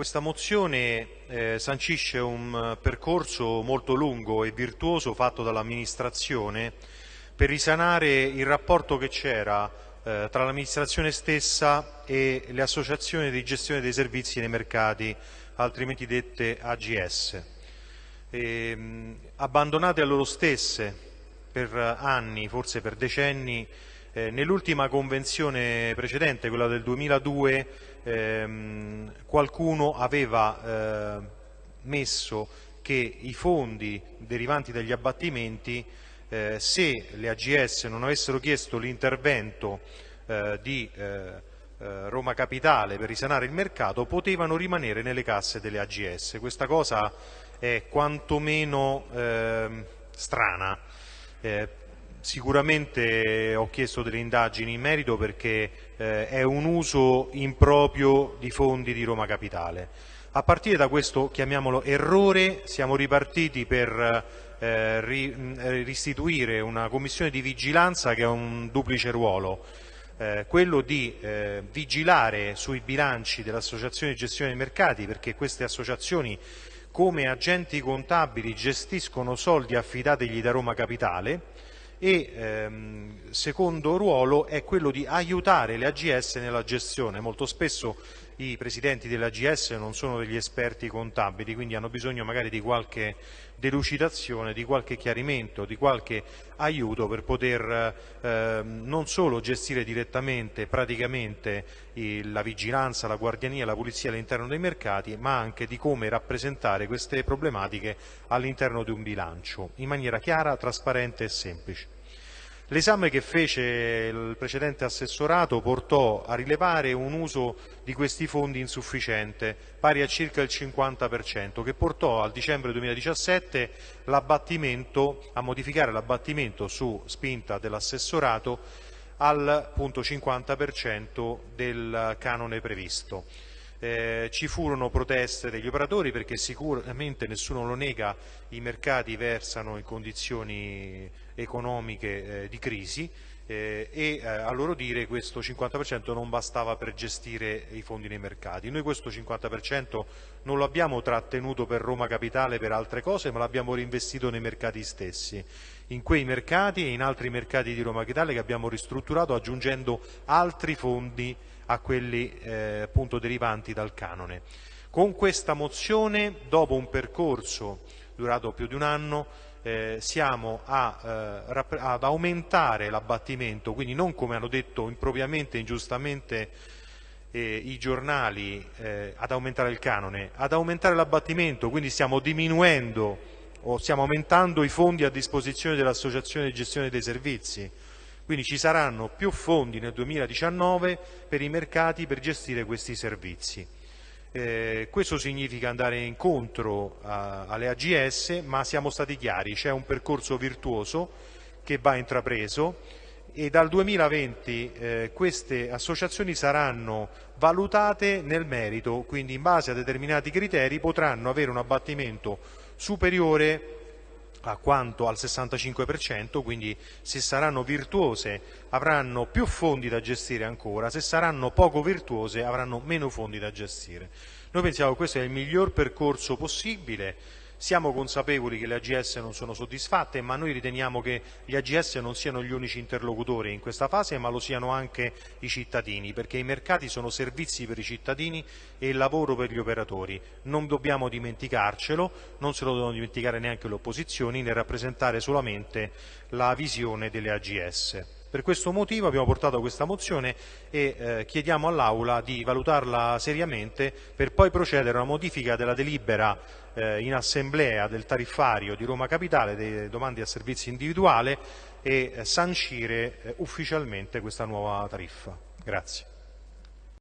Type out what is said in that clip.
questa mozione eh, sancisce un percorso molto lungo e virtuoso fatto dall'amministrazione per risanare il rapporto che c'era eh, tra l'amministrazione stessa e le associazioni di gestione dei servizi nei mercati, altrimenti dette AGS. E, mh, abbandonate a loro stesse per anni, forse per decenni, eh, nell'ultima convenzione precedente, quella del 2002, ehm, qualcuno aveva eh, messo che i fondi derivanti dagli abbattimenti, eh, se le AGS non avessero chiesto l'intervento eh, di eh, eh, Roma Capitale per risanare il mercato, potevano rimanere nelle casse delle AGS. Questa cosa è quantomeno ehm, strana. Eh, Sicuramente ho chiesto delle indagini in merito perché eh, è un uso improprio di fondi di Roma Capitale. A partire da questo, chiamiamolo errore, siamo ripartiti per eh, ri, eh, restituire una commissione di vigilanza che ha un duplice ruolo. Eh, quello di eh, vigilare sui bilanci dell'associazione di gestione dei mercati perché queste associazioni come agenti contabili gestiscono soldi affidategli da Roma Capitale e ehm, secondo ruolo è quello di aiutare le AGS nella gestione. Molto spesso i presidenti delle AGS non sono degli esperti contabili, quindi hanno bisogno magari di qualche delucidazione, di qualche chiarimento, di qualche aiuto per poter eh, non solo gestire direttamente, praticamente il, la vigilanza, la guardiania, la pulizia all'interno dei mercati, ma anche di come rappresentare queste problematiche all'interno di un bilancio in maniera chiara, trasparente e semplice. L'esame che fece il precedente assessorato portò a rilevare un uso di questi fondi insufficiente, pari a circa il 50%, che portò al dicembre 2017 a modificare l'abbattimento su spinta dell'assessorato al punto 50% del canone previsto. Eh, ci furono proteste degli operatori perché sicuramente nessuno lo nega, i mercati versano in condizioni economiche eh, di crisi eh, e eh, a loro dire questo 50% non bastava per gestire i fondi nei mercati. Noi questo 50% non lo abbiamo trattenuto per Roma Capitale per altre cose ma l'abbiamo reinvestito nei mercati stessi, in quei mercati e in altri mercati di Roma Capitale che abbiamo ristrutturato aggiungendo altri fondi a quelli eh, appunto derivanti dal canone. Con questa mozione, dopo un percorso durato più di un anno, eh, siamo a, eh, ad aumentare l'abbattimento, quindi non come hanno detto impropriamente e ingiustamente eh, i giornali eh, ad aumentare il canone, ad aumentare l'abbattimento, quindi stiamo diminuendo o stiamo aumentando i fondi a disposizione dell'Associazione di gestione dei servizi, quindi ci saranno più fondi nel 2019 per i mercati per gestire questi servizi. Eh, questo significa andare incontro a, alle AGS, ma siamo stati chiari, c'è un percorso virtuoso che va intrapreso e dal 2020 eh, queste associazioni saranno valutate nel merito, quindi in base a determinati criteri potranno avere un abbattimento superiore a quanto al 65%, quindi se saranno virtuose avranno più fondi da gestire ancora, se saranno poco virtuose avranno meno fondi da gestire. Noi pensiamo che questo è il miglior percorso possibile siamo consapevoli che le AGS non sono soddisfatte, ma noi riteniamo che gli AGS non siano gli unici interlocutori in questa fase, ma lo siano anche i cittadini, perché i mercati sono servizi per i cittadini e lavoro per gli operatori. Non dobbiamo dimenticarcelo, non se lo devono dimenticare neanche le opposizioni, nel rappresentare solamente la visione delle AGS. Per questo motivo abbiamo portato questa mozione e eh, chiediamo all'Aula di valutarla seriamente per poi procedere a una modifica della delibera eh, in assemblea del tariffario di Roma Capitale dei domandi a servizio individuale e eh, sancire eh, ufficialmente questa nuova tariffa. Grazie.